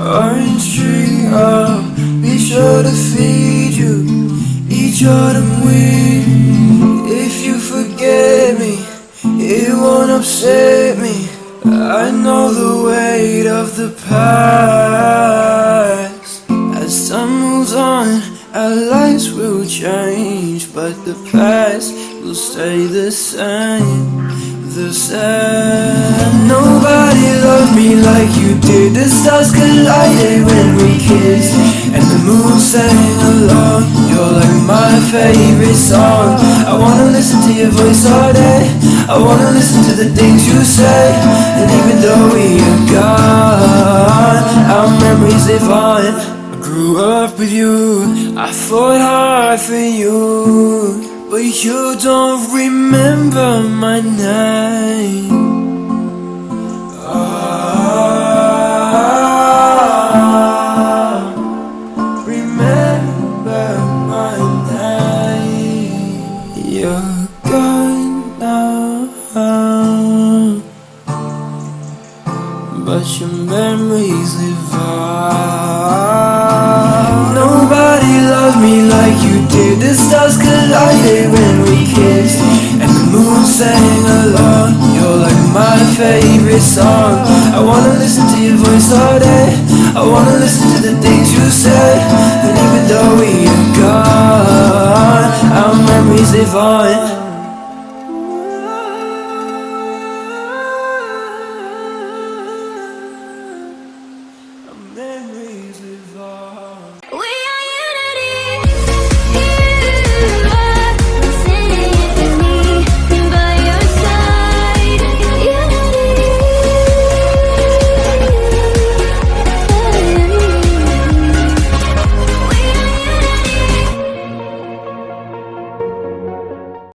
orange tree. I'll be sure to feed you each autumn wind. If you forget me, it won't upset me. I know the weight of the past. Change, but the past will stay the same. The same. Nobody loved me like you did. The stars collided when we kissed, and the moon sang along. You're like my favorite song. I wanna listen to your voice all day. I wanna listen to the things you say. And even though we are gone, our memories live on. Grew up with you. I fought hard for you. But you don't remember my name. Ah, but your memories live on. Nobody loved me like you did. The stars collided when we kissed, and the moon sang along. You're like my favorite song. I wanna listen to your voice all day. I wanna listen to the things you said. And even though we are gone, our memories live on. Memories live on.